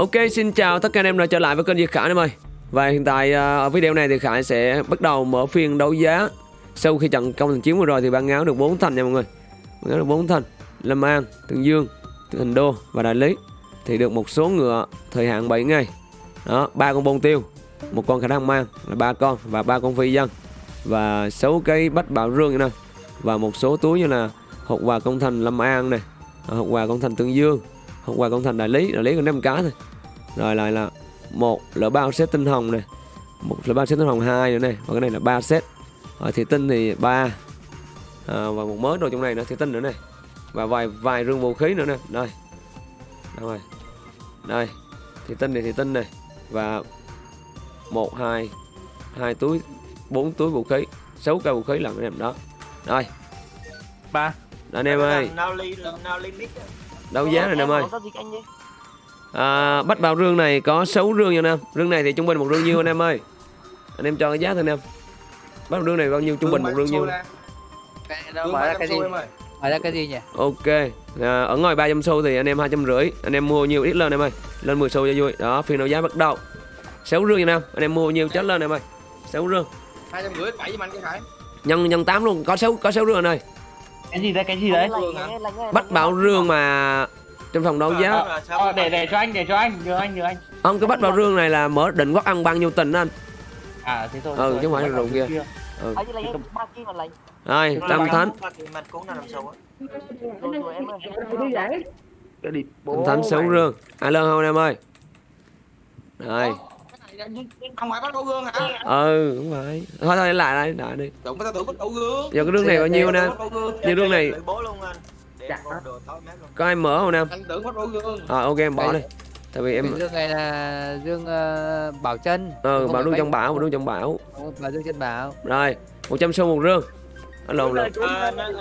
Ok, xin chào tất cả anh em đã trở lại với kênh Việt Khải em ơi. Và hiện tại à, ở video này thì Khải sẽ bắt đầu mở phiên đấu giá. Sau khi trận công thành chiến vừa rồi thì ban áo được 4 thành nha mọi người. Ban áo được 4 thành. Lâm An, Tương Dương, Thành Đô và Đại Lý thì được một số ngựa thời hạn 7 ngày. Đó, ba con bông tiêu, một con khả năng mang là ba con và ba con phi dân và sáu cây bách bảo rương nè và một số túi như là hộp quà công thành Lâm An này, hộp quà công thành Tương Dương, hộp quà công thành Đại Lý, Đại Lý còn 5 cái thôi. Rồi lại là một lỡ bao set tinh hồng này một lỡ bao set tinh hồng hai nữa này và cái này là ba set. Ở thị tinh thì ba à, và một mớ đồ trong này nữa thị tinh nữa này. Và vài vài rương vũ khí nữa nè đây. Đâu rồi. Đây thị tinh này thị tinh này. Và một hai hai túi bốn túi vũ khí sáu cây vũ khí là cái em đó. Rồi ba. Anh em ơi Đấu giá rồi anh em ơi. À, bách bảo rương này có 6 rương nha anh em. Rương này thì trung bình một rương nhiêu anh em ơi? Anh em cho cái giá thôi anh em. Bách bảo rương này bao nhiêu? Trung bình một rương nhiêu? Cái đó mở ra cái gì? Mở ra cái gì nhỉ? Ok. À, Ở ngoài 300 xu thì anh em 250 Anh em mua nhiều ít lên em ơi. Lên 10 xu cho vui. Đó phiên đấu giá bắt đầu. 6 rương nha anh em. Anh em mua nhiều chết lên em ơi. 6 rương. Hai trăm rưỡi bảy giùm anh cái hải. Nhân nhân 8 luôn. Có 6 có 6 rương anh ơi cái gì đấy cái gì đấy lành, bảo rương mà Trong phòng đấu giá ờ, mà để để cho anh để cho anh nhờ anh nhờ anh. Ông cái bách bảo rương này là mở định quốc ăn bao nhiêu tình anh. À thế thôi Ừ, chứ không phải là bắt rượu kia. ừ. Rồi Nó Tam Thánh. Tam Thánh 6 rương Ai lên không em ơi Rồi không phải bắt đầu gương hả? Ừ đúng rồi. Thôi thôi lại lại lại đi. Đụng ta tưởng bắt đầu gương. Giờ cái rương này bao nhiêu nè? như rương này Lợi bố luôn anh. Để em có đồ tối mát luôn. có ai mở không nam anh tưởng bắt đầu gương. À ok em bỏ đi. Tại vì em dương này là dương ờ, bảo chân ờ Không bảo bánh. trong bảo bảo rương trong bảo. Bà dương chân bảo. Rồi 100 xu một rương. Anh lộn lộn nó- anh-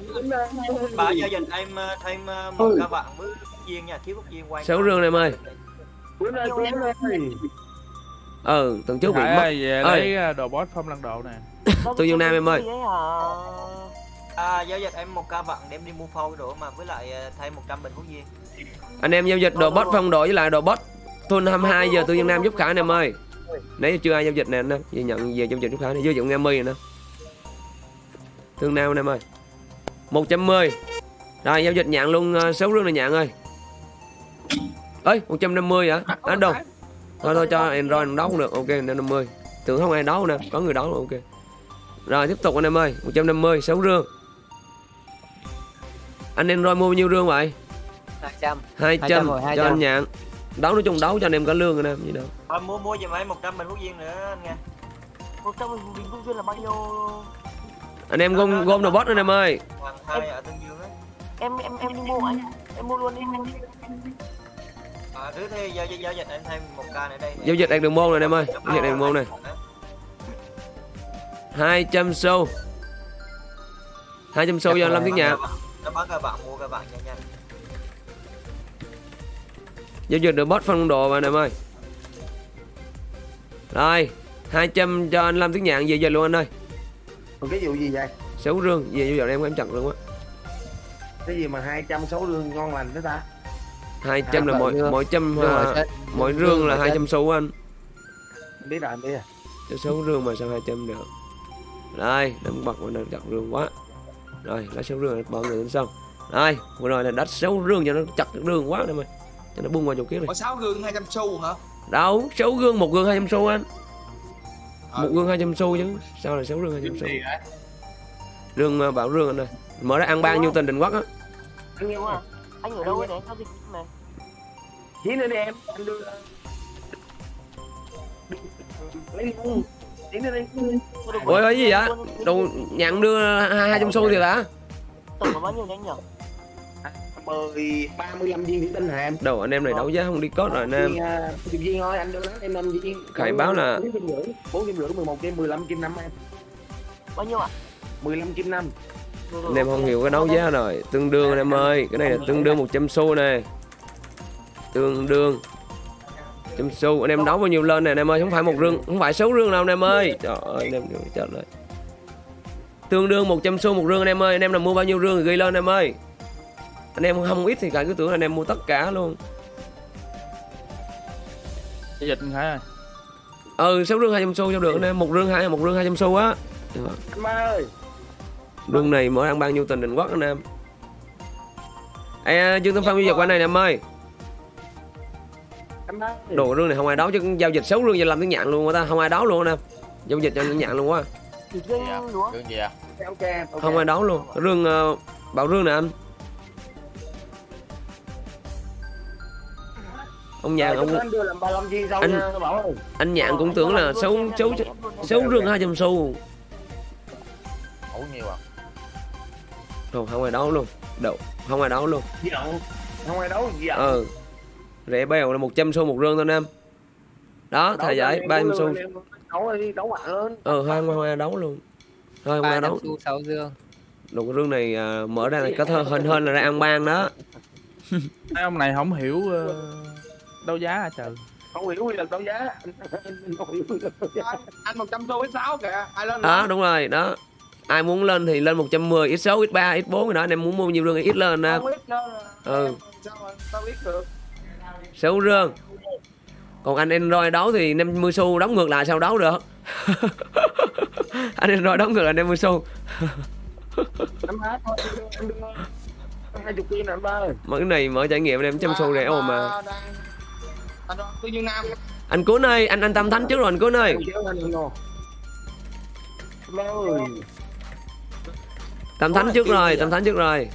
Bà giao dịch em ờ, thêm ờ, một ca bạn với viên nha, thiếu quốc viên quay. Sáu rương này em ơi ừ tuần trước bị mất. về lấy à, đồ boss phong lăng độ nè. Tôi Dương Nam em ơi. À, giao dịch em một ca bạn đem đi mua phôi đồ mà với lại ờ, thêm 100 bình quốc viên. anh em giao dịch đồ bot phong độ với lại đồ bot thôn 22 giờ tôi dân nam giúp khả anh em ơi. Nãy giờ chưa ai giao dịch nè anh em về nhận về giao dịch giúp khả này giao dịch nghe mi nè. Thương nam anh em ơi. 110 rồi giao dịch nhận luôn uh, 6 rương này nhận ơi. Ơi 150 hả? À, đâu thôi thôi cho Android đấu cũng được ok 50 tưởng không ai đấu nè có người đấu ok rồi tiếp tục anh em ơi 150 6 rương anh Android mua bao nhiêu rương vậy 200 200 200 rồi, cho 200. anh nhận đấu nói chung đấu cho anh em cả lương rồi nè gì đâu Thôi mua mua giùm em 100 bình quốc viên nữa anh nghe. Một trăm bình quân duyên là bao nhiêu? anh em gom gom đồ bot anh em ơi Hoàng hai ở Tương Dương á. Em em em đi mua anh. Em mua luôn đi. À, thứ thì giao giao dịch em thêm một ca nữa đây. giao dịch đạt đường môn này anh em ơi giao dịch đạt đường môn này 200 xu 200 xu cho Lâm Tiến Nhạc Nó bán các bạn mua các bạn nhanh nhanh. giao dịch được bot phân đồ mà anh em ơi rồi 200 cho anh Lâm Tiến Nhạc về giờ luôn anh ơi Còn cái vụ gì vậy? xấu rương về dịch em em chặt luôn á Cái gì mà 200 số lương ngon lành thế ta? 200 là À, mỗi rương. mỗi trăm à, chân mỗi rương là bảo chân. 200 xu anh. Biết rồi, biết rồi. cho xấu rương mà sao 200 được? Đây đừng bật mà nó chặt rương quá. Rồi lá xấu rương bỏ người lên xong đây vừa rồi là đất xấu rương cho nó chặt rương quá em ơi cho nó bung qua chỗ kia này có sáu gương 200 xu hả? Đâu xấu gương một gương 200 xu anh. Ờ. một gương 200 xu chứ. Sao là xấu gương 200 xu? Rương à, bảo rương anh ơi. Mở ra ăn ban nhiêu tình định quốc á. Anh nhiều à? Anh ở đâu ấy để giao dịch này? Chí nữa đi em, anh đưa Lấy luôn Chí nữa đi ôi cái gì vậy? Đồ nhận đưa hai hai trăm xu thì hả? Tổng là bao nhiêu nhanh nhỉ? Mười, 35 viên thủy tinh hả em? đầu anh em này đấu giá không đi cốt rồi anh em. Viên, à, chục viên thôi, anh đưa đó, em 5 viên. Khải báo là- 4 kim rưỡi, 4 kim rưỡi, 11 kim, 15 kim 5 em. Bao nhiêu ạ? 15 kim 5 Rồi, rồi, anh em không hiểu cái đấu giá rồi. Tương đương anh em ơi cái này là tương đương 100 xu nè tương đương trăm xu anh em đấu bao nhiêu lên nè anh em ơi không phải một rương không phải sáu rương đâu anh em ơi. Trời ơi anh em chết rồi tương đương 100 xu một rương anh em ơi anh em là mua bao nhiêu rương thì ghi lên anh em ơi. Anh em không ít thì cả cứ tưởng anh em mua tất cả luôn. Dịch Khải ơi. ừ sáu rương 200 xu cho được anh em một rương hai một rương 200 xu á. Anh ba ơi. Rương này mỗi ăn bao nhiêu tình định quốc anh em. Ê, Dương Tân Phong giao dịch qua này nè em ơi anh ơi. Đồ rương này không ai đấu chứ giao dịch 6 rương giờ làm tiếng nhạn luôn ta không ai đấu luôn nè. Giao dịch cho tiếng nhạn luôn quá. Lúa. Đường gì à? Không ai đấu luôn. Rương ờ, bảo rương nè anh. Ông nhạn Rồi, ông anh đưa làm 35 viên sau Anh- anh nhạn cũng tưởng là 6 6 6 rương 200 xu. Ủa nhiều à? Đồ không ai đấu luôn. Đồ không ai đấu luôn. Không ai đấu giận Ừ Rẻ bèo là 100 xu một rương thôi anh em. Đó thời giải 30 xu. đấu đi đấu mạnh lên Ừ hai không ai đấu luôn. Thôi 300 đấu. xu 6 dương. Đồ cái rương này à, mở ra là có thơ hên hên là ra ăn ban đó. Hai ông này không hiểu ờ, đấu giá hả trời? không hiểu quy luật đấu giá. Anh anh 100 xu với 6 kìa. Ai lên đó đúng rồi đó. Ai muốn lên thì lên 110 x 6 x 3 x 4 rồi đó. Anh em muốn mua nhiều rương thì ít lên nè không biết đâu là- Ừ. sao mà tao biết được sáu rương còn anh Android đấu thì 50 xu đóng ngược lại sao đấu được? Anh Android đóng ngược lại 50 xu. Mà cái này mở trải nghiệm anh em trăm xu rẻ ồ mà. anh Cuốn ơi anh anh Tâm Thánh trước rồi anh Cuốn ơi. Tâm Thánh trước rồi Tâm Thánh trước rồi.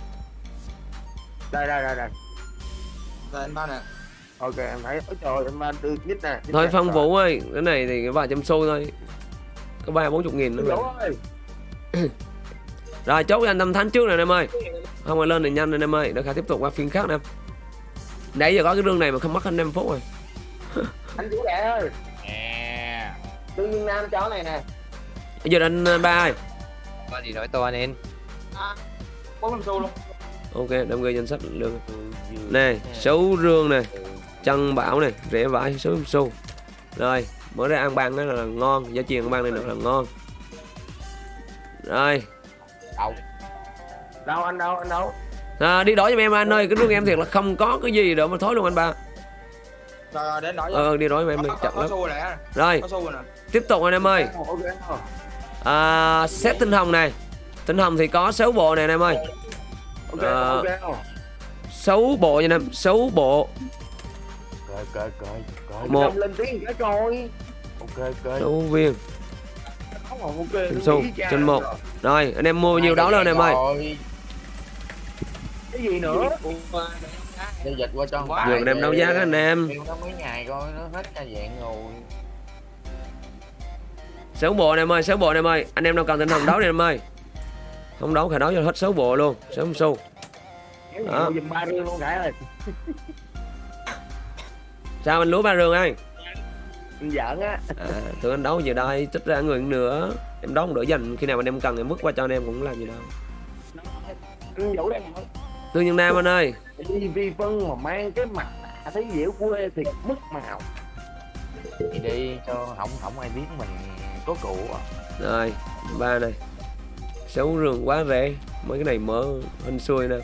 Đây đây đây đây. Rồi anh ba nè ok em thấy ôi trời em ba đưa nhích nè thôi. Phong Rồi. Vũ ơi cái này thì vài trăm xu thôi. Có ba bốn chục nghìn nữa rồi. Chốt cho anh Tâm Thánh trước anh em ơi. Không ai lên thì nhanh anh em ơi. Để khả tiếp tục qua phiên khác nè. Nãy giờ có cái rương này mà không mất anh em phút rồi. Anh chủ đệ ơi. Nè. tương nhiên nam chó này nè. Bây giờ anh ờ, ba ơi. Có gì nói to nên. à, 400 xu luôn. Ok đem ghi danh sách lương này số rương này chân bảo này rẻ vải số xu. Rồi mở ra ăn ban đó là ngon giá chiên ăn ban này nữa là ngon. Rồi. Đâu? đâu anh đâu anh đâu? À, đi đổi cho em anh ơi cái rương em thiệt là không có cái gì đâu mà thối luôn anh ba. Rồi rồi đến đổi ờ đi đổi em đi chậm lắm. rồi. Tiếp tục anh em ơi. À, set tinh hồng này. Tinh hồng thì có 6 bộ này anh em ơi. Ờ. rồi. 6 bộ nha anh em 6 bộ Cười cười cười. một. Lên tiếng cái coi. Ok cười. 6 viên. Không còn ok Trên một. rồi anh em mua bao nhiêu đó lên anh em ơi. cái gì nữa? Giao dịch qua cho giờ anh em đấu giá các anh em. Nó mấy ngày coi nó hết ra dạng rồi. 6 bộ anh em ơi 6 bộ anh em ơi. Anh em nào cần tinh hồng đấu đi anh em ơi. Không đấu khả đấu cho hết 6 bộ luôn. 6 xu? Kéo Đó. sao anh lúa ba rương ơi anh giỡn á. À, tụi anh đấu về đây tích ra người nữa. Em đấu đỡ dành khi nào anh em cần em vứt qua cho anh em cũng làm gì đâu. Anh vũ đang nói tư nhân nam anh ơi. Đi vi phân mà mang cái mặt thấy dẻo quê thì mất màu. Đi đi cho không không ai biết mình có cụ à. rồi ba này sáu rương quá rẻ. Mấy cái này mở hình xuôi nè.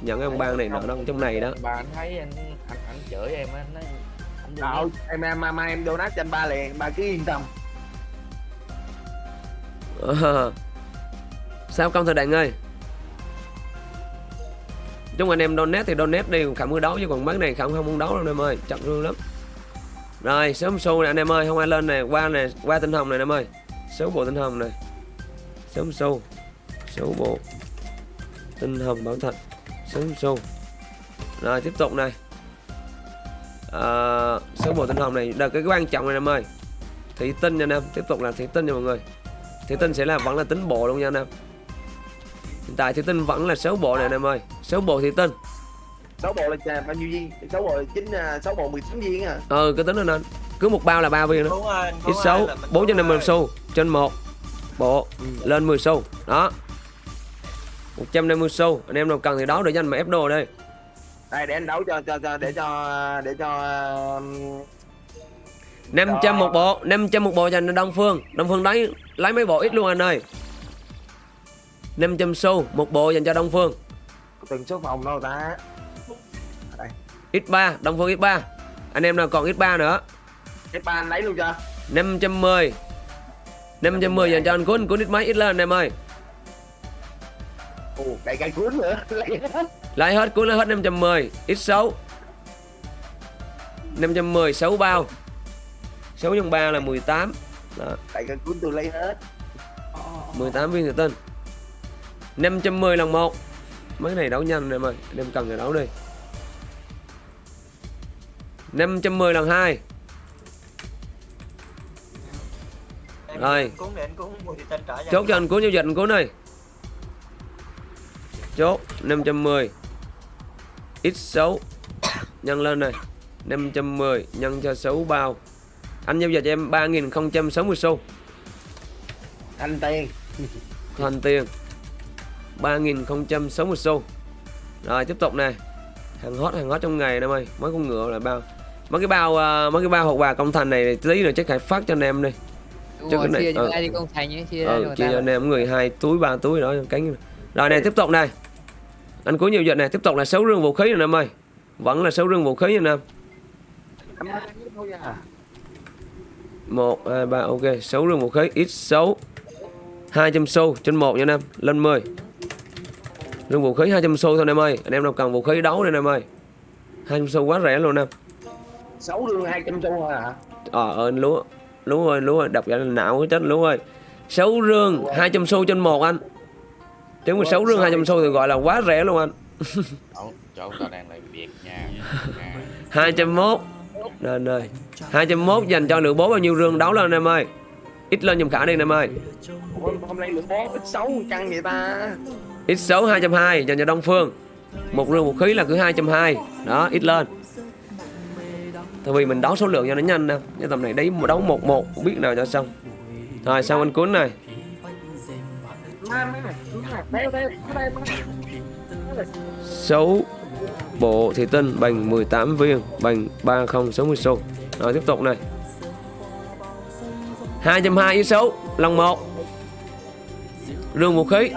Nhận ông ban này nọ đâu trong này đó. Bà anh thấy anh anh, anh chửi em á, anh nói anh em em em em donate cho anh ba liền, ba cứ yên tâm. Ờ. sao công thời đạn ơi? Chúng anh em donate thì donate đi khả mới đấu chứ còn mấy này không không muốn đấu đâu, anh em ơi, chậm luôn lắm. Rồi, sớm xu này anh em ơi, không ai lên này qua này qua tinh hồng này anh em ơi. Số bộ tinh hồng này sớm xu số bộ tinh hồng bảo thạch. Sớm xu rồi, tiếp tục này à, số bộ tinh hồng này là cái quan trọng này anh em ơi. Thủy tinh nha anh em tiếp tục là thủy tinh nha mọi người. Thủy tinh sẽ là vẫn là tính bộ luôn nha anh em. Hiện tại thủy tinh vẫn là số bộ này anh em ơi. Số bộ thủy tinh. Sáu bộ là bao nhiêu viên? Sáu bộ chín à, sáu bộ 18 viên à ừ cứ tính lên anh. Cứ một bao là ba viên đó Đúng rồi, ít số bốn trăm năm mươi xu trên một bộ Ừ. lên 10 xu. Đó. 150 xu. Anh em nào cần thì đấu để cho anh mà ép đồ đây đây để anh đấu cho cho cho để cho để cho um, 500 một bộ 500 một bộ dành cho Đông Phương. Đông Phương lấy lấy mấy bộ ít luôn anh ơi. 500 xu một bộ dành cho Đông Phương. Từng số phòng đâu ta? X3 Đông Phương X3 anh em nào còn X3 nữa. Cái ba anh lấy luôn chưa 510 510 dành cho anh Cuốn Cuốn ít mấy ít lên anh em ơi. Ồ đầy cây cuốn nữa lấy hết Cuốn lấy hết 510 Ít 6 510 6 bao? 6 nhân 3 là 18 Đó, đầy cây cuốn tôi lấy hết. 18 viên thủy tinh 510 lần 1 Mấy cái này đấu nhanh anh em ơi. Anh em cần thì đấu đi. 510 lần 2 Em Rồi. Chốt cho anh Cuốn giao dịch anh Cuốn ơi Chốt 510 X6 Nhân lên này. 510 nhân cho 6 bao. Anh giao dịch cho em 3060 xu. Anh tiền. Thành tiền. 3060 xu. Rồi tiếp tục nè. Hàng hot hàng hot trong ngày em ơi Mấy con ngựa là bao. Mấy cái bao à, mấy cái bao hộp quà công thành này tí nữa chắc phải phát cho anh em đi. Đúng rồi, cái này- chia cho ờ. ai đi công thành ấy, chia cho ừ, chia cho anh em người hai túi ba túi đó cánh. Rồi này tiếp tục này anh cuối nhiều dịch này tiếp tục là sáu rương vũ khí rồi anh em ơi vẫn là sáu rương vũ khí thôi à một hai ba ok sáu rương vũ khí ít sáu hai trăm xu trên một nha anh em lên 10 rương vũ khí 200 xu thôi anh em ơi anh em nào cần vũ khí đấu anh em ơi 200 xu quá rẻ luôn anh em sáu hai trăm xu thôi hả ờ anh lúa lúa ơi lúa ơi đập ra là não chết lúa ơi. Sáu rương 200 xu trên một anh chứ mà sáu rương 200 xu thì gọi là quá rẻ luôn anh. Chỗ chỗ tao đang làm việc nha. Nha. 201 Nên ơi 201 dành cho lượng bố bao nhiêu rương đấu lên anh em ơi. Ít lên giùm khả đi anh em ơi. Ủa, hôm nay lượng bó ít xấu căng vậy ta? Ít số 220 dành cho Đông Phương. Một rương một khí là cứ 220 Đó ít lên. Tại vì mình đấu số lượng cho nó nhanh nè. Cái tầm này đấy một đấu một một không biết nào cho xong. Rồi xong anh cuốn này 6 bộ thị tinh bằng 18 viên Bằng 3060 xu Rồi, tiếp tục này. 220 ít số Lần 1 Rương vũ khí.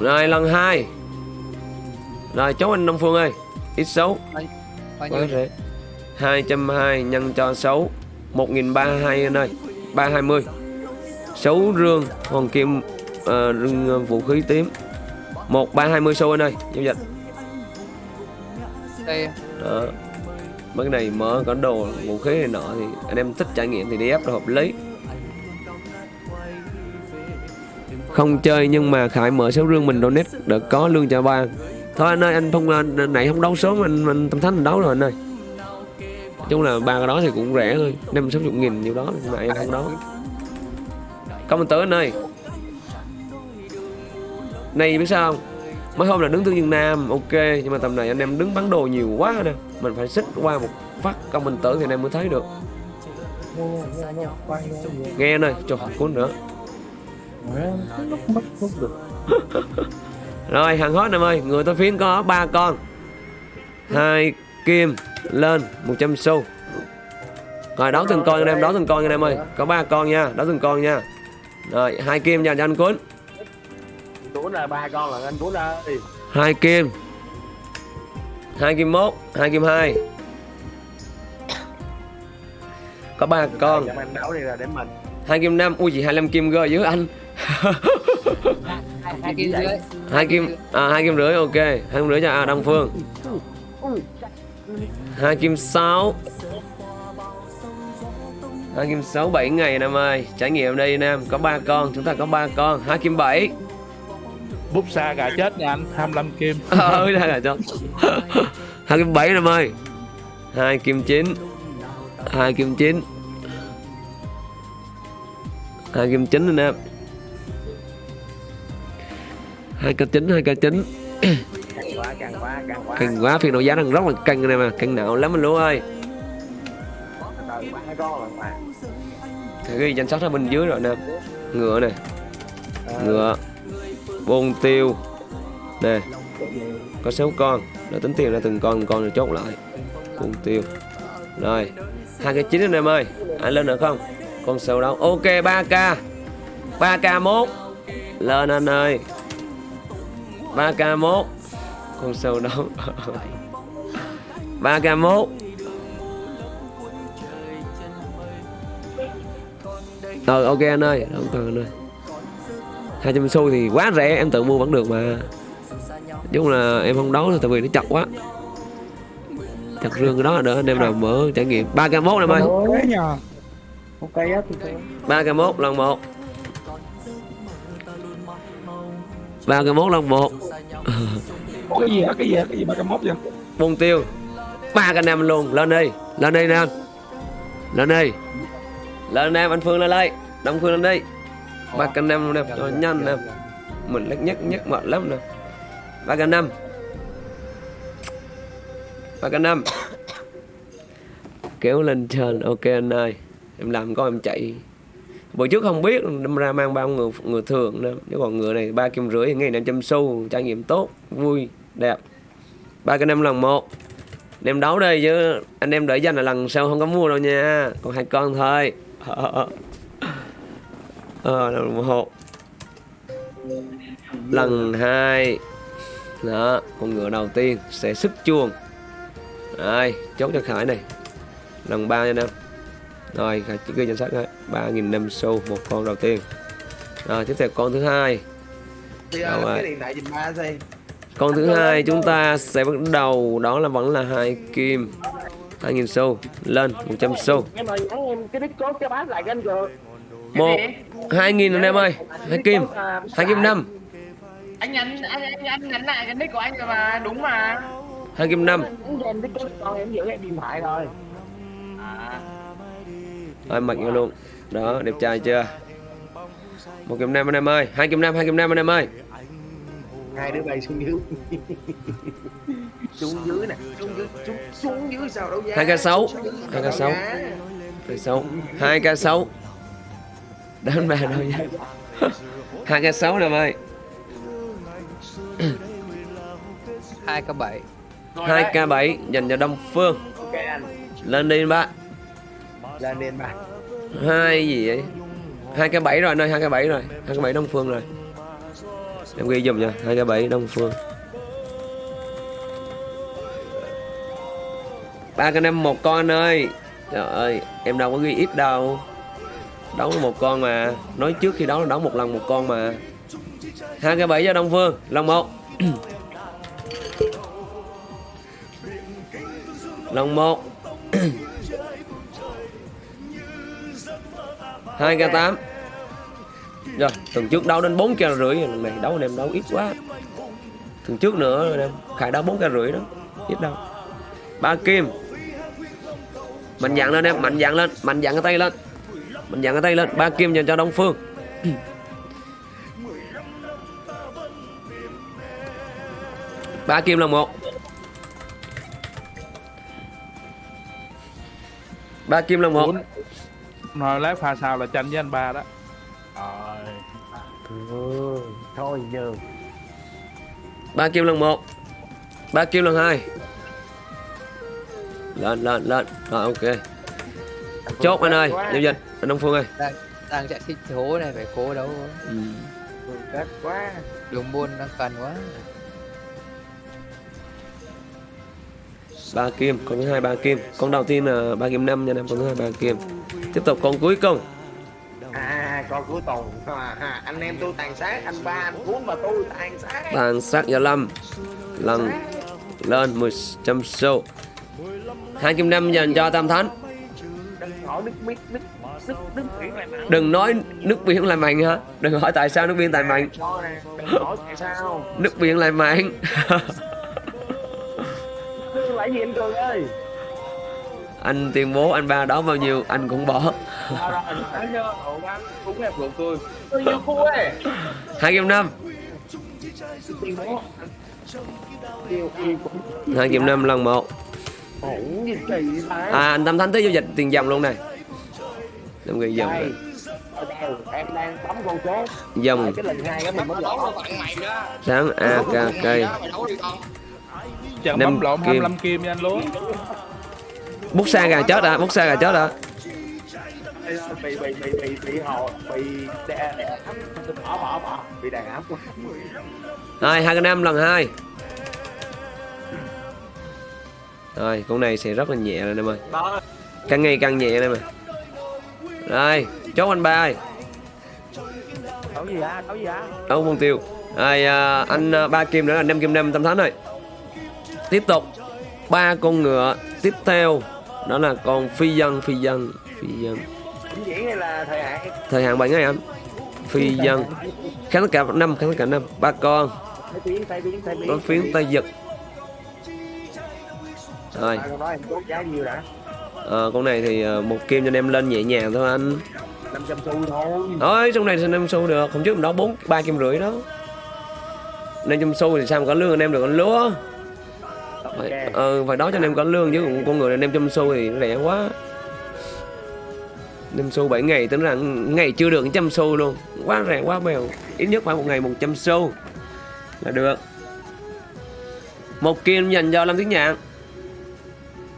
Rồi, lần 2 Rồi, chốt anh Đông Phương ơi. Ít số bao Quá rẻ 220 nhân cho 6 1320 anh ơi 320 6 rương Hoàng kim ờ, rương ờ, vũ khí tím. 1320 xu anh ơi Giao dịch. Đây. Đó. Mấy này mở có đồ vũ khí này nọ thì anh em thích trải nghiệm thì đi ép là hợp lý. Không chơi nhưng mà Khải mở số rương mình donate để có lương cho ba thôi anh ơi anh không anh này không đấu sớm anh, anh tâm thánh anh đấu rồi anh ơi. Nói chung là ba cái đó thì cũng rẻ thôi năm sáu chục nghìn nhiêu đó mà em không đấu. Công tử anh ơi. Này biết sao không? Mấy hôm là đứng tương dương nam ok nhưng mà tầm này anh em đứng bán đồ nhiều quá nè. Mình phải xích qua một phát công bình tử thì anh em mới thấy được. Nghe anh ơi cho cuốn nữa rồi hàng hết em ơi. Người tôi phiến có ba con. Hai kim lên 100 xu. Rồi đấu từng con anh em đấu từng con anh em ơi. Có ba con nha đấu từng con nha. Rồi hai kim dành cho anh cuốn cuốn là ba con là anh cuốn ơi. Hai kim. Hai kim mốt hai kim hai. Có ba con. Hai kim năm ui gì 25 kim cơ dưới anh hai, kim dưới hai kim à hai kim rưỡi ok. Hai kim rưỡi cho à, Đông Phương. Hai kim sáu. Hai kim sáu bảy ngày anh em ơi. Trải nghiệm đây anh em có ba con chúng ta có ba con. Hai kim bảy. Bút xa gà chết nha anh 25 kim. Ừ đây là cho hai kim bảy anh em ơi. Hai kim chín. Hai kim chín. Hai kim chín anh em hai k chín hai k chín càng quá càng quá càng quá căng quá phiên đấu giá đang rất là căng này mà. À căng não lắm anh lúa ơi. Từ ghi danh sách ở bên dưới rồi nè. Ngựa nè. Ngựa. Bôn tiêu. Nè. Có 6 con. Rồi tính tiền ra từng con từng con rồi chốt lại. Bôn tiêu. Rồi. Hai cái chín anh em ơi. Anh lên được không? Con sâu đâu ok 3k 3k mốt. Lên anh ơi ba k mốt. Con sâu k mốt. Ờ ok anh ơi. Không cần anh ơi. hai trăm xu thì quá rẻ. Em tự mua vẫn được mà. Chung là em không đấu tại vì nó chặt quá. Chặt rương cái đó đỡ anh em nào mở trải nghiệm. Ba k mốt em ơi. Thế nhờ. Ok á tôi ba k mốt lần một ba k mốt lần một. Ủa cái gì hả? Cái gì hả? Cái gì ba trăm mốt vậy? Môn tiêu. Ba cái năm luôn. Lên đi. Lên đi nam. Lên đi. Lên nam anh phương lên đây. Đông phương lên đi. Ba cái năm luôn nè. Cho nhanh nè. Mình lắc nhắc nhắc mệt lắm nè. Ba cái năm ba cái năm kéo lên trên. Ok anh ơi. Em làm có em chạy bữa trước không biết đâm ra mang bao người người thường nữa chứ còn ngựa này ba kim rưỡi ngày năm trăm xu trải nghiệm tốt vui đẹp. Ba cái năm lần một. Anh em đấu đây chứ anh em đợi danh là lần sau không có mua đâu nha. Còn hai con thôi. Ờ à, lần một. Lần hai. Đó con ngựa đầu tiên sẽ sức chuông rồi chốt cho khải này. Lần ba nha em rồi chỉ ghi danh sách đấy ba nghìn năm xu một con đầu tiên. Rồi tiếp theo con thứ hai. Uh, rồi? cái con thứ hai chúng ta sẽ bắt đầu đó là vẫn là hai kim. 2.000 xu lên 100 xu. Em ơi nhắn em cái nick code cho bác lại anh rồi. một hai nghìn anh em ơi. Hai kim. Hai kim năm. Anh nhắn anh anh anh nhắn lại cái nick của anh rồi mà đúng mà. hai kim năm. Anh em nick code con em giữ em điện thoại rồi. À. mặc vô luôn. Đó đẹp trai chưa? Một kim năm anh em ơi hai kim năm hai kim năm anh em ơi. Hai đứa bay xuống dưới. Xuống dưới nè xuống dưới xuống, xuống dưới sao đâu giá hai k sáu. Xuống dưới hai sao k đấu sáu giá. hai sáu. Hai k sáu. Đánh bà đâu nha hai k sáu anh em ơi hai k bảy. Hai k bảy dành cho đông phương. Ok anh. Lên đi ba lên đi anh ba hai gì vậy? Hai cái bảy rồi, nơi hai cái bảy rồi. Hai cái bảy đông phương rồi. Em ghi dùm nha, hai cái bảy đông phương. Ba cái năm một con anh ơi. Trời ơi, em đâu có ghi ít đâu. Đấu một con mà. Nói trước khi đấu là đấu một lần một con mà. Hai cái bảy cho đông phương lòng một. Lòng một. Hai k tám. Rồi tuần trước đấu đến 4 k rưỡi này đấu anh em đấu ít quá. Tuần trước nữa anh em khải đấu 4 k rưỡi đó ít đâu ba kim. Mạnh dạn lên em mạnh dạn lên mạnh dạn cái tay lên. Mạnh dạn cái tay lên ba kim dành cho đông phương. Ba kim là một. Ba kim là một. Rồi lát pha sao là tranh với anh ba đó. Rồi Thôi giờ. ba kim lần một. Ba kim lần hai. Lên lên lên. Rồi ok. Chốt anh ơi. giao dịch anh đông phương ơi. Đang đang chạy xích hố này phải cố đấu ừ. chết quá. Đường buôn đang cần quá ba kim con thứ hai ba kim. Con đầu tiên là ba kim năm nha em con thứ hai ba kim. Tiếp tục con cuối cùng. À con cuối tuần à, à, anh em tôi tàn sát anh ba anh cuốn mà tôi tàn sát. Tàn sát gia lâm. Lần lên 10 trăm xu. Hai kim năm dành cho tam thánh. Đừng nói nước biển lại mạnh hả? Đừng hỏi tại sao nước biển lại mạnh. Cho nè. Đừng hỏi tại sao. nước biển lại mạnh Lại gì anh Cường ơi. anh tuyên bố anh ba đó bao nhiêu anh cũng bỏ. Hai kim năm. Hai kim năm lần một. À anh tam thánh tới giao dịch tiền dòng luôn này em ghi dòng đây, em đang bấm con số dòng. Sáng a Năm bấm lộn kim. 25 kim nha anh luôn bút xa gà chết à bút xa gà chết à bị bị bị bị bị hồ bị đè. Đè bỏ bỏ bỏ. Bị đàn áp quá. Rồi hai cái năm lần hai. Rồi con này sẽ rất là nhẹ rồi anh em ơi. Càng ngày càng nhẹ anh em ơi. Rồi chốt anh ba ơi. Đấu gì hả? Đấu gì hả? Đâu mục tiêu. Rồi à, anh à, ba kim nữa là năm kim năm tâm thánh rồi Tiếp tục. Ba con ngựa tiếp theo đó là con phi dân phi dân phi dân. Là thời hạn thời hạn bảy ngày anh? Phi dân. Kháng tất cả năm kháng tất cả năm. Ba con. Tay có phiến tay giật rồi. À, con này thì ờ, một kim cho anh em lên nhẹ nhàng thôi anh. 500 xu thôi Thôi trong này thì 500 xu được. Không trước hôm đó bốn ba kim rưỡi đó. Năm trăm xu thì sao mà có lương anh em được con lúa? Ok. ờ, phải đó cho anh em có lương chứ. Con người này năm trăm xu thì rẻ quá. Năm xu 7 ngày tính ra ngày chưa được trăm xu luôn. Quá rẻ quá bèo. Ít nhất phải một ngày 100 xu là được. Một kim dành cho Lâm Tiến Nhạn.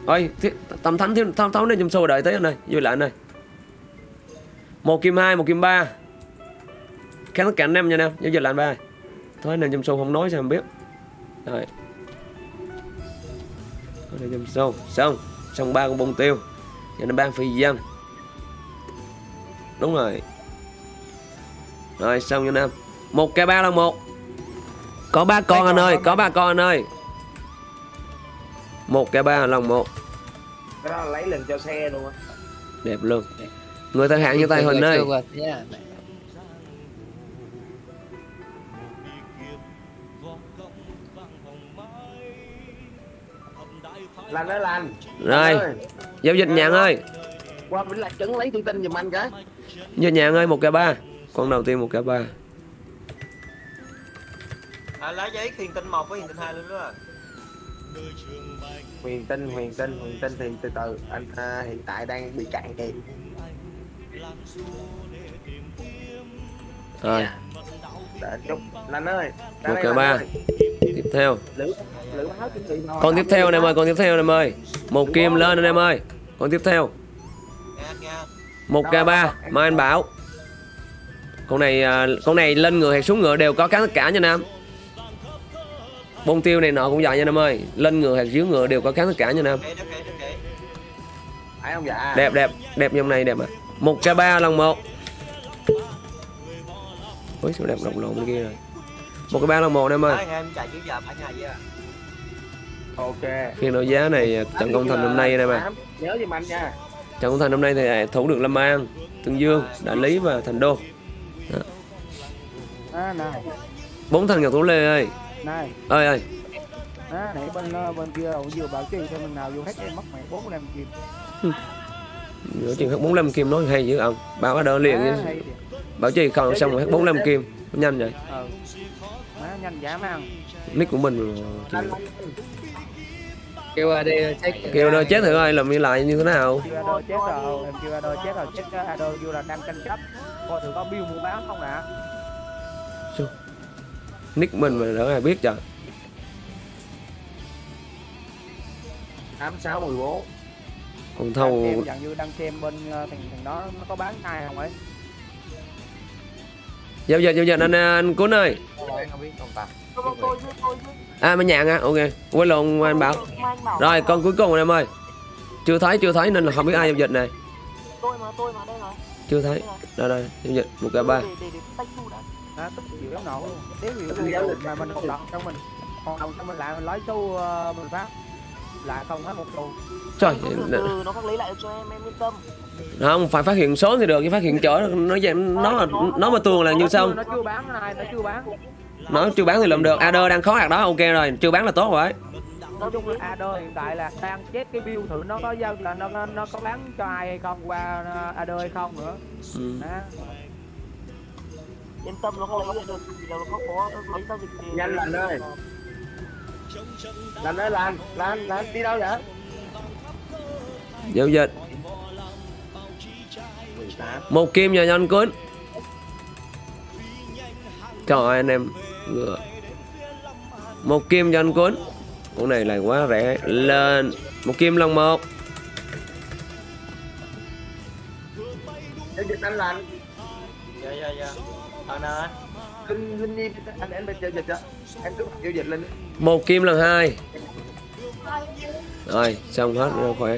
Ôi, tầm thánh thiếu tháo tháo năm trăm xu đợi tới anh ơi. Vui lại anh ơi. Một kim hai một kim ba. Kháng tất cả anh em nha nam giao dịch lại anh ba thôi năm trăm xu không nói sao không biết. Rồi Thôi năm trăm xu xong xong ba con bông tiêu. Giờ nó ban phi dân đúng rồi. Rồi xong cho nam một k ba lần một. Có ba con anh ơi có ba con anh ơi. Một k ba lần một. Cái đó là lấy lên cho xe luôn á. Đẹp luôn. Người thời hạn như tay huỳnh ơi lành ơi lành. Rồi giao dịch nhạn ơi qua vĩnh lạc trấn lấy thông tin giùm anh cái. Giao nhạn ơi một k ba. Con đầu tiên một k ba. À, lá giấy khiên tinh một với khiên tinh hai luôn đó. Huyền tinh huyền tinh huyền tinh thì từ từ. Anh à, hiện tại đang bị cạn kìa. Rồi. Để chút lành ơi. Một k ba. tiếp theo. Lửa con tiếp theo anh em ơi, con tiếp theo anh em ơi. Một kim lên anh em ơi. Con tiếp theo. Một k ba, mai anh bảo. Con này à, con này lên ngựa hay xuống ngựa đều có cá tất cả nha nam bông tiêu này nọ cũng vậy nha nam ơi. Lên ngựa hay dưới ngựa đều có cá tất cả nha nam đẹp đẹp. Đẹp dòng này, đẹp ạ một k ba lần một. Ôi, sao đẹp lộn lộn bên kia rồi. Một k ba lần một anh em ơi ok. Phiên đấu giá này trận công thành năm nay em ơi nhớ giùm anh nha. Trận công thành năm nay thì thủ được lâm an tương dương đại lý và thành đô. À, này. Bốn thằng ngọc thủ lê ơi. Này. Ơi ơi. À, nãy bên ờ, bên kia vừa bảo trì cho mình nào vô hết em mất mày bốn năm kim. Giữa chuyện hết 45 kim nói hay dữ ông. Báo ở đơn liền à, Bảo trì không xong rồi hết 45 kim. Nhanh vậy. Ờ má nhanh dã man. Nick của mình mà chịu. Kêu AD check Kêu đâu chết thử ơi làm như lại như thế nào? Chưa Ado chết rồi em chưa Ado chết rồi chết cái Ado vô là đang tranh chấp. Coi thử có bill mua bán không ạ Nick mình mà đỡ ai biết trời tám sáu mười bốn. Còn đang thâu xem dạng như đang xem bên ờ, thằng thằng đó nó có bán ai không ấy? Giao dịch giao dịch anh anh Cún ơi À mới nhạn à ok. Quên lộn anh Bảo. Rồi con cuối cùng anh em ơi. Chưa thấy chưa thấy nên là không biết ai giao dịch này. Tôi mà tôi mà đây rồi. Chưa thấy. Đây đây giao dịch. Một k ba. Để để để tách thu đã. À, tức chịu lắm nổ luôn. Nếu như mà mình không đọc trong mình. Còn đọc trong mình lại mình lấy số ờ, mình phát. Lại không hết một xu Trời từ từ nó khắc lấy lại cho em em yên tâm. Không phải phát hiện số thì được chứ phát hiện chỗ nó dạng nó là nó mà tuồng là như xong nó chưa bán này nó chưa bán Nó chưa bán thì làm được. Adder đang khó hạt đó ok rồi. Chưa bán là tốt rồi. Nói chung là Ado hiện tại là đang chết cái bill thử nó có giao là nó nó, nó có bán cho ai hay không qua ờ, Ado hay không nữa. Ừ. đó. yên tâm nó không lấy lại được nó không có lấy giao dịch thì nhanh lành ơi. Lành ơi lành lành lành. Đi đâu vậy? Giao dịch. 18 một kim cho anh Cún Trời ơi anh em ngựa. Một kim cho anh Cún con này là quá rẻ. Lên. Một kim lần một. Dịch anh lành dạ dạ dạ. Anh. linh linh nhi anh em bên giao dịch á em cứ giao dịch lên một kim lần hai. Rồi xong hết rồi khỏe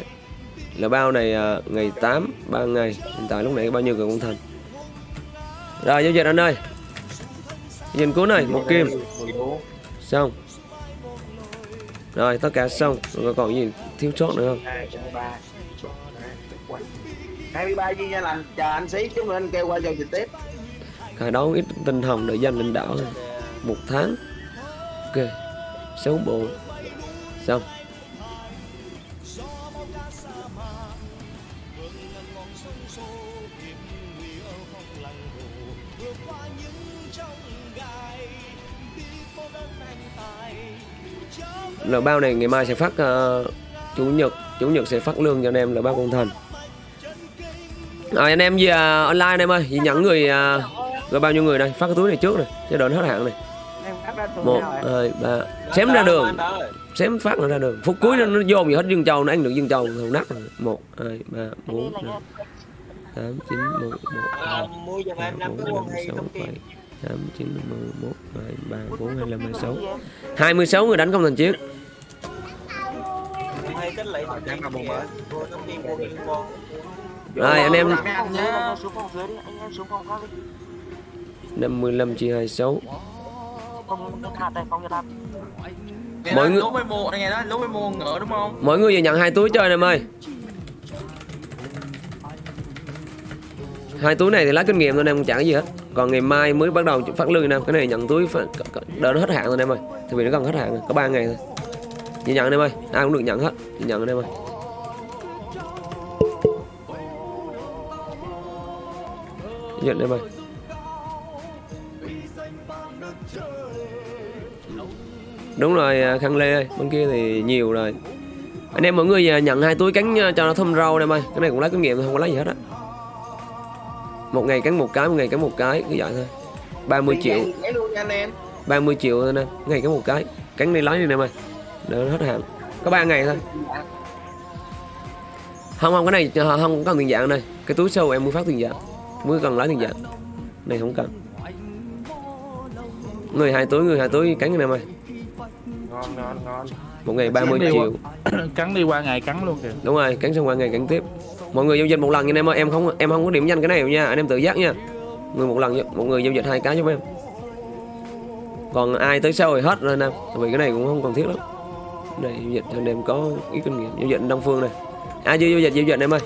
là bao này à, ngày 8 3 ngày. Hiện tại lúc này bao nhiêu người cũng thành. Rồi giao dịch anh ơi nhìn cuối này, một kim. Xong. Rồi, tất cả xong. Rồi còn gì thiếu sót nữa không? Hai ba hai mươi ba viên nha lành chờ anh xí chúng mình kêu qua giao dịch tiếp khởi đấu ít tinh hồng để danh lãnh đạo một tháng. Ok. Sáu bộ xong. Là bao này ngày mai sẽ phát ờ, chủ nhật chủ nhật sẽ phát lương cho anh em là bao con thành. Rồi anh em gì à, online em ơi gì nhận người à, rồi bao nhiêu người đây phát cái túi này trước này cho đợi hết hạn này. Một hai ba xém ra đường. Anh xém phát nó ra đường. Phút cuối nó, nó dồn gì hết dương châu nó ăn được dương châu thầu nát rồi. Một hai ba bốn năm tám chín mười một mua giùm em năm sáu không bảy tám chín mười một hai ba bốn hai lăm hai sáu hai mươi sáu người đánh công thành mua. rồi anh em Phòng dưới, anh em xuống phòng dưới đi, anh em xuống phòng khác đi. năm mươi lăm chia hai sáu. Phòng Nhật Hạt đây, phòng Nhật Hạt. Mọi người- không? Mỗi người về nhận hai túi chơi em ơi hai túi này thì lấy kinh nghiệm thôi em không trả cái gì hết. Còn ngày mai mới bắt đầu phát lương em. Cái này nhận túi phải đợi nó hết hạn rồi em ơi. Thì vì nó gần hết hạn rồi, có 3 ngày thôi. Chị nhận em ơi, ai cũng được nhận hết. Chị nhận em ơi. Nhận em ơi. Đúng rồi à, khăn lê ơi, bên kia thì nhiều rồi. Anh em mọi người à, nhận hai túi cánh à, cho nó thơm rau em ơi. Cái này cũng lấy kinh nghiệm thôi, không có lấy gì hết á một ngày cắn một cái một ngày cắn một cái cứ vậy thôi. 30 triệu. Nhảy luôn nha anh em. 30 triệu thôi nè ngày cắn một cái. Cắn đi lấy đi em ơi đợi nó hết hạn. Có 3 ngày thôi. Không không cái này ờ, không cần tiền dạng đây cái túi sâu em mới phát tiền dạng mới cần lấy tiền dạng này không cần. Người hai túi người hai túi cắn em ơi ngon ngon ngon. Một ngày 30 Cắn đi triệu. cắn đi qua ngày cắn luôn kìa. Đúng rồi cắn xong qua ngày cắn tiếp mọi người giao dịch một lần nha em ơi em không em không có điểm danh cái này nha anh em tự giác nha người một lần một người giao dịch hai cái giúp em còn ai tới sau thì hết rồi anh em Tại vì cái này cũng không cần thiết lắm này giao dịch anh em có ít kinh nghiệm giao dịch đông phương này ai chưa giao dịch giao dịch em ơi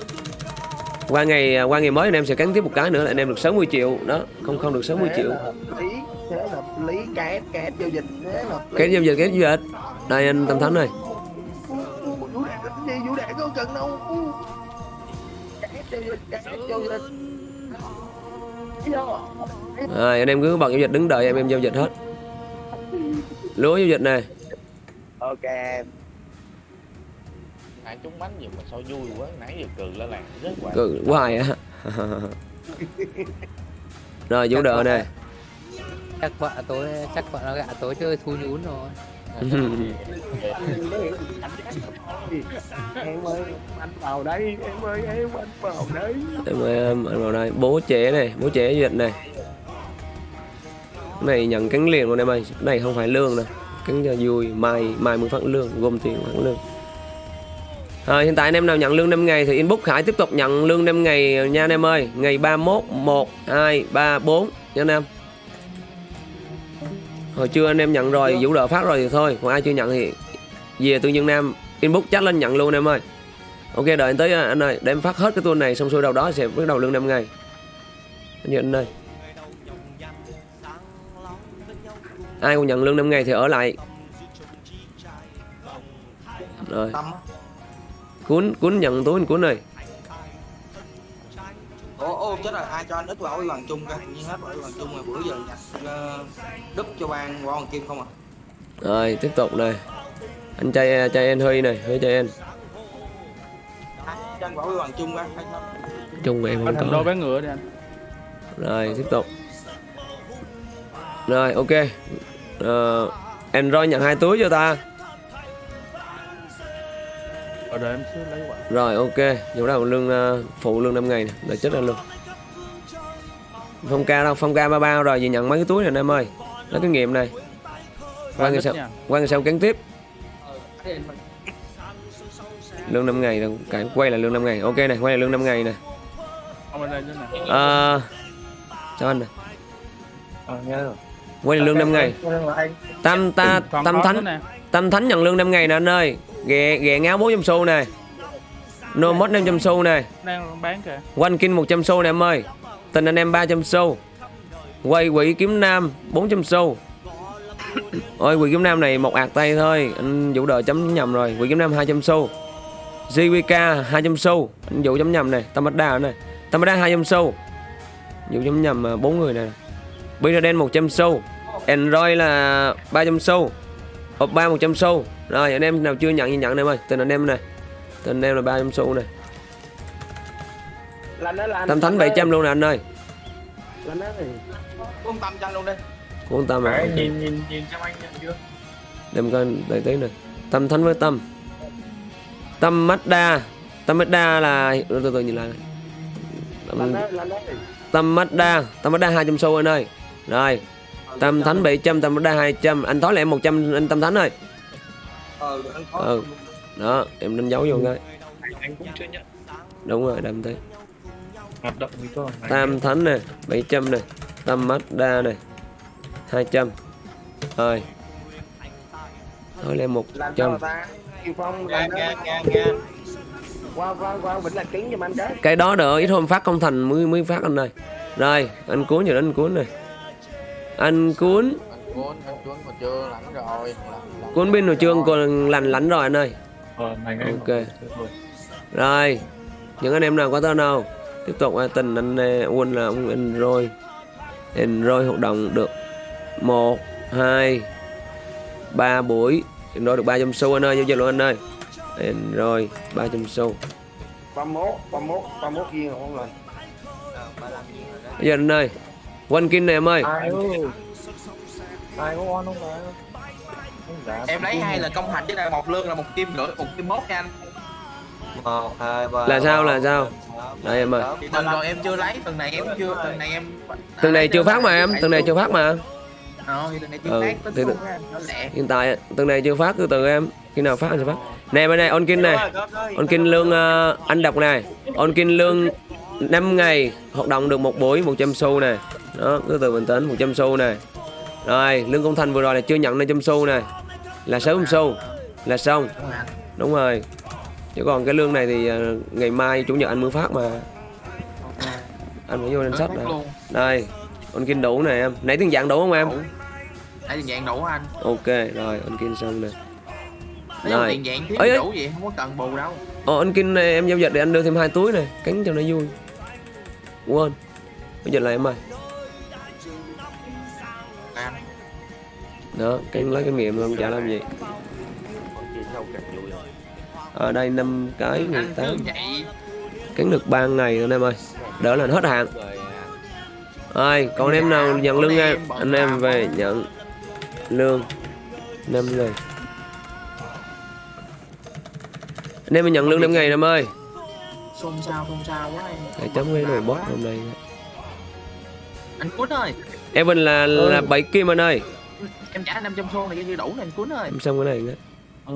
qua ngày qua ngày mới anh em sẽ cắn tiếp một cái nữa là anh em được 60 triệu đó không không được 60 triệu Thế là lý két két giao dịch thế là cái giao dịch cái giao dịch đây anh tâm thánh này rồi anh em cứ bật giao dịch đứng đợi em em giao dịch hết. Lúa giao dịch này ok hai chúng bánh gì mà sao vui quá nãy giờ cười lên làng rất quả cự hoài á. Rồi vũ đỡ này chắc vợ tối chắc vợ nó gạ tối chơi thui nhún rồi em ơi anh vào đây em ơi em anh vào đây. Em ơi em anh vào đây bố trẻ này bố trẻ duyệt này. Cái này nhận cánh liền luôn em ơi. Cái này không phải lương nè. Cánh cho vui. Mai mai mới phát lương gồm tiền phát lương. À, hiện tại anh em nào nhận lương 5 ngày thì inbox Khải tiếp tục nhận lương 5 ngày nha anh em ơi. Ngày 31 1 2 3 4 nha anh em hồi trưa anh em nhận rồi vũ đỡ phát rồi thì thôi còn ai chưa nhận thì về tư nhân nam inbox chat lên nhận luôn em ơi. Ok đợi anh tới anh ơi để em phát hết cái tour này xong xuôi đâu đó sẽ bắt đầu lương 5 ngày. Như anh ơi. Ai còn nhận lương 5 ngày thì ở lại. Rồi. Cuốn cuốn nhận túi anh cuốn này ô chết rồi ai cho anh ít vào ủy bằng chung coi nhiên hết vào ủy bằng chung rồi bữa giờ nhặt uh, đúp cho ban qua kim không à? Rồi tiếp tục này. Anh trai trai anh huy này huy trai anh. Ai cho anh ủy bằng chung không chung em anh không đôi có bán ngựa đi anh. Rồi tiếp tục. Rồi ok. Uh, Android nhận hai túi cho ta. Em lấy quả. Rồi ok. Vụ đầu lương ờ, phụ lương 5 ngày này là chết ra luôn phong ca đâu? Phong ca ba bao rồi về nhận mấy cái túi này anh em ơi. Lấy kinh nghiệm này. Qua ngày sau qua ngày sau cắn tiếp. Lương 5 ngày đâu cái quay là lương 5 ngày. Ok này quay là lương 5 ngày này nè. à, sao anh này Ờ, quay là lương 5 ngày. Tam ta tam thánh. Tâm Thánh nhận lương 5 ngày nè anh ơi. Ghẹ, ghẹ ngáo 400 xu nè. No mod 500 xu nè. Đang bán kìa. One King 100 xu nè em ơi Tình anh em 300 xu. Quay quỷ kiếm nam 400 xu. Ôi quỷ kiếm nam này một ạt tay thôi. Anh Vũ đợi chấm nhầm rồi. Quỷ kiếm nam 200 xu. JWK 200 xu. Anh Vũ chấm nhầm này. Tamada này. Tamada 200 xu. Vũ chấm nhầm à, bốn người này Binaden 100 xu. Android là 300 xu. Hộp 3 100 xu. Rồi anh em nào chưa nhận thì nhận em ơi. Tình anh em này. Tình anh em là 300 xu này Tâm Thánh 700 luôn nè anh ơi. Lành đó thì. con tâm cho anh luôn đi. Cuốn tâm à nhìn nhìn nhìn cho anh nhận chưa? Đem coi đầy tí này Tâm Thánh với Tâm. Tâm Mazda Tâm Mazda là từ từ, từ nhìn lại. Này. Tâm. Tâm Mazda Tâm Mazda 200 xu anh ơi. Rồi. Tâm Thánh 700 Tâm Mazda 200 Anh tối lại em 100 anh Tâm Thánh ơi. Ờ anh có Ừ. Đó em đánh dấu vô cái Anh, cũng chưa nhận. Đúng rồi đâm tí Hoạt động thì có. Tam Thánh nè 700 nè Tâm Mazda này 200 Rồi Thôi lên Lành đó 100 mà ta. Kiều Phong Nghe lành đó. nghe nghe nghe. Qua qua qua Vĩnh là kính giùm anh cái. Cái đó đợi ít hôm phát không thành mới mới phát anh ơi Rồi anh cuốn đến anh cuốn này Anh cuốn anh cuốn anh chưa rồi pin hồi trương còn lành lánh rồi anh ơi Ờ, này. Ok. Rồi Những anh em nào có tên nào Tiếp tục à, tình anh à, Quân là ông anh rồi rồi hoạt động được một hai ba buổi. Anh rồi được 300 xu anh ơi Giao dịch luôn anh ơi. Anh rồi 300 xu. 31, 31, 31 viên không rồi. Đó. Bây giờ anh ơi One King này em ơi. Ai có on không? Không dạ. em lấy hai là công hành chứ là một lương là một kim rưỡi một kim mốt nha anh một hai ba Là sao, là sao? Đây em ơi. thì tuần rồi em chưa lấy tuần này em chưa tuần này em Tuần này chưa phát mà em Tuần này chưa phát mà. Ờ thì tuần này chưa Ừ, phát thì- tính Hiện tại tuần này chưa phát từ từ em. Khi nào phát sẽ phát? Nè bên này On King này. Rồi, có, có, On King lương ờ, anh đọc này. On King lương 5 ngày hoạt động được một buổi 100 xu này. Đó cứ từ bình tĩnh 100 xu này. Rồi lương công thành vừa rồi là chưa nhận 500 xu này. Là 60 xu. Là xong. Đúng rồi chứ còn cái lương này thì ờ, ngày mai chủ nhật anh mới phát mà. Anh phải vô danh sách này đây On King đủ này em. Nãy tiền dạng đủ không em? Nãy tiền dạng đủ anh? Ok rồi On King xong nè. Rồi. tiền dạng thiếu đủ vậy không có cần bù đâu. Ờ anh Kinh này em giao dịch để anh đưa thêm hai túi này Cánh cho nó vui. Quên. Giao dịch lại em ơi anh. Đó cánh lấy kinh nghiệm luôn chả làm gì Ở đây năm cái anh 18 cứ vậy. Cánh được 3 ngày anh em ơi. Đỡ là hết hạn. Rồi còn em nào nhận lương em em, Anh em về nhận Lương 5 ngày. Anh em mình nhận lương 5 ngày em ơi. Xôn xao xôn xao quá em Để chấm cái nồi bot hôm nay. Anh cuốn ơi. Evan là là 7 kim anh ơi. Em trả 500 xô này như đủ này anh cuốn ơi. Em xong cái này nữa. Ừ.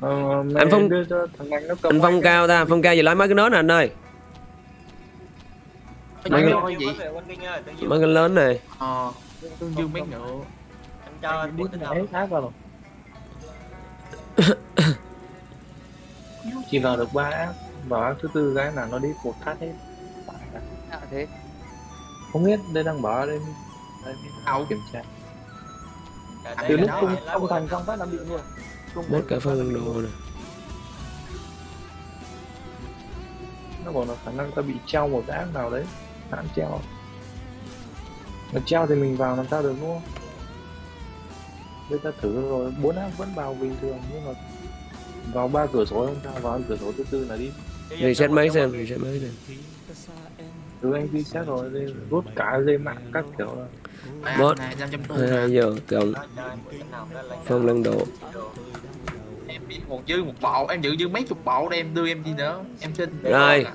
Ờ, Anh Phong- anh phong cao ta Phong cao gì lấy mấy cái nến nè anh ơi. Nói cái- mấy cái lớn này. Ờ tương dương mấy nữa. Anh cho bốn tinh Đấy, hồng. áp vào. Rồi. Chỉ vào được ba áp thứ tư cái là nó đi một phát hết. À, thế. Không biết, đây đang bảo ở đây. Đây? Kiểm tra. Từ lúc nó không, thành công phát là bị luôn Mất cả phân đồ này. Nó bảo là khả năng ta bị treo một cái nào đấy. Hãng treo. Nó treo thì mình vào làm sao được đúng không? Bây ta thử rồi, bốn áp vẫn vào bình thường nhưng mà vào ba cửa sổ không sao, vào cửa sổ thứ tư là đi. Reset máy xem Reset máy xem. từ anh reset rồi đây rút cả dây mạng các kiểu là Bot. này 500 xô 22 giờ cộng Nó cho anh một dư một bộ em giữ dư mấy chục bộ đây em đưa em đi nữa. Em xin. Rồi.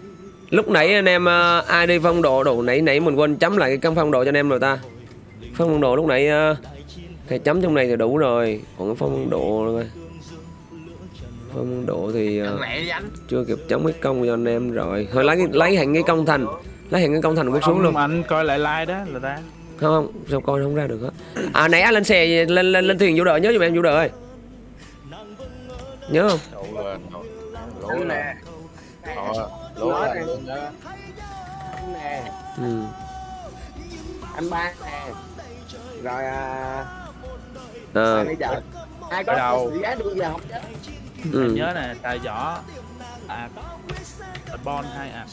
lúc nãy anh em ờ, ai đi phong độ đủ nãy nãy mình quên chấm lại cái căn phong độ cho anh em rồi ta. Phong độ lúc nãy ờ, cái chấm trong này thì đủ rồi còn cái phong độ rồi phong độ thì anh. chưa kịp chấm cái công cho anh em rồi. Thôi lấy lấy hẳn cái công thành lấy hẳn cái công thành quét xuống luôn. anh coi lại like đó là ta. Không không sao coi không ra được hết à nãy anh lên xe lên lên lên thuyền vũ đợi nhớ giùm em vũ đợi. ơi nhớ không? Là Ờ, lỗ là nè. ừ. anh ba nè. Rồi à à, bây giờ? Ai có giá đưa giờ không ừ. Anh nhớ nè tài võ à bon hai à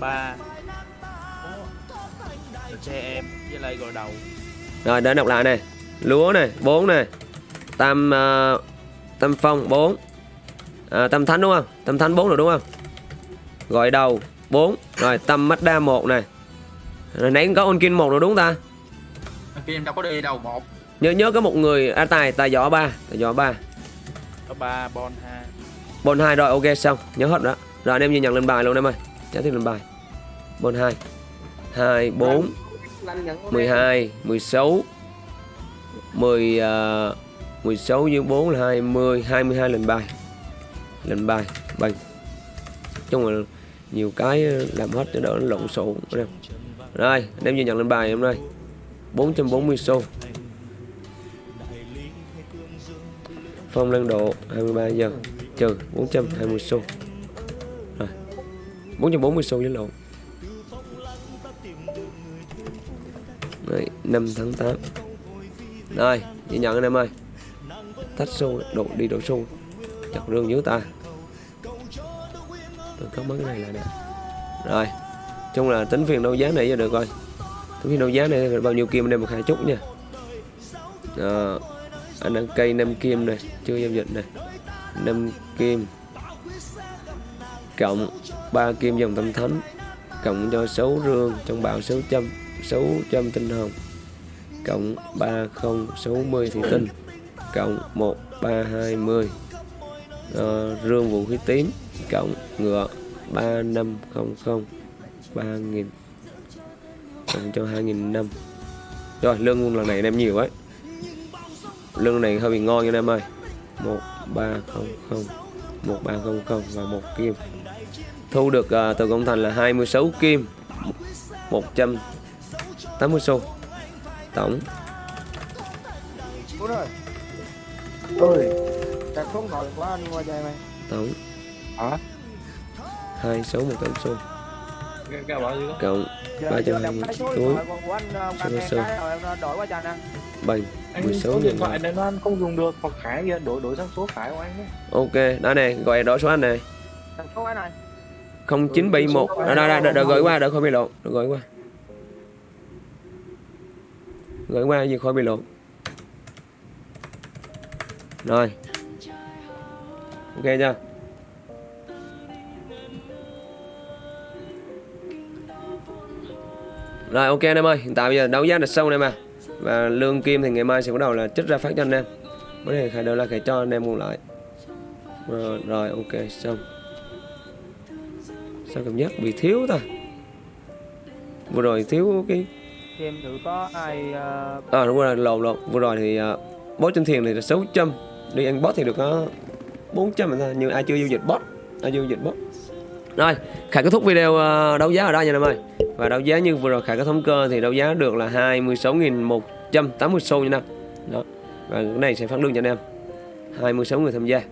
ba xe em với lại gội đầu. Rồi để đọc lại này lúa này 4 này tam à, tam phong 4 à, tam thánh đúng không? Tam thánh 4 rồi đúng không? Gọi đầu 4 rồi tâm mắt đa 1 này. Rồi nãy có ôn kinh 1 rồi đúng không ta? Kia em đâu có đi đâu một. Nhớ nhớ có một người à, tài tài võ 3 tài võ 3 có ba bon hai. Bon 2 rồi ok xong. Nhớ hết đó. Rồi anh em ghi nhận lên bài luôn em ơi. Trả tiếp lên bài. Bon 2 2, 4, anh nhận 12, 16 10, uh, 16 dưới 4 là 20 22 lệnh bài lệnh bài Bằng chung là nhiều cái ờ, làm hết cho đỡ nó lộn xộn em. Rồi anh em ghi nhận lệnh bài hôm nay. 440 xu. Phong lên độ 23 giờ. Trừ 420 xu. Rồi 440 xu với lộn. Đấy, 5 tháng 8 Rồi ghi nhận anh em ơi. Tách xô độ đi đổ xô chọn rương dưới ta. Tôi có mấy cái này là nè. Rồi chung là tính phiền đấu giá này cho được coi tính phiền đấu giá này bao nhiêu kim anh một hai chút nha. À, anh đang cây 5 kim này chưa giao dịch này. 5 kim. Cộng 3 kim dòng tâm thánh. Cộng cho 6 rương trong bạo 600 600 tinh hồng. Cộng 3060 thủy tinh cộng 1320 ờ, rương vũ khí tím cộng ngựa 3500 3000 cộng cho 2005 rồi lương lần này anh em nhiều ấy lương này hơi bị ngon nha anh em ơi. 1300 1300 và một kim. Thu được uh, từ công thành là 26 kim. 180 xu. Tổng. Đúng rồi ơi Đặt không gọi quá anh qua chơi mày. Tổng Hả? 26 100 xu Cái, cái bảo gì đó? cộng Giờ 300 giờ đọc cái số điện túi thoại anh ăn. Bằng Anh 16 số điện nghìn thoại này nó không dùng được hoặc khải kia đổi đổi sang số khải của anh ấy. ok đó này gọi đổi số anh này số cái này. 0971 đó đó đó đợi gửi qua đợi khỏi bị lộn đợi gửi qua. Gửi qua gì khỏi bị lộn rồi. Ok chưa? Rồi ok anh em ơi. Hiện tại bây giờ đấu giá là xong anh em à và lương kim thì ngày mai sẽ bắt đầu là trích ra phát cho anh em. Bữa này khai đâu là khai cho anh em mua lại. Rồi, rồi ok xong. Sao cảm giác bị thiếu ta? Vừa rồi thiếu cái Xem thử có ai ờ, à đúng rồi lộn lộn. Vừa rồi thì uh, bot trên thuyền thì là 600 đi ăn bot thì được có 400 mà thôi, nhưng ai chưa giao dịch bot ai giao dịch bot rồi, khải kết thúc video ờ, đấu giá ở đây nha em ơi. Và đấu giá như vừa rồi khải có thống cơ thì đấu giá được là 26.180 xu nha anh em đó, và cái này sẽ phát lương cho anh em. 26 người tham gia.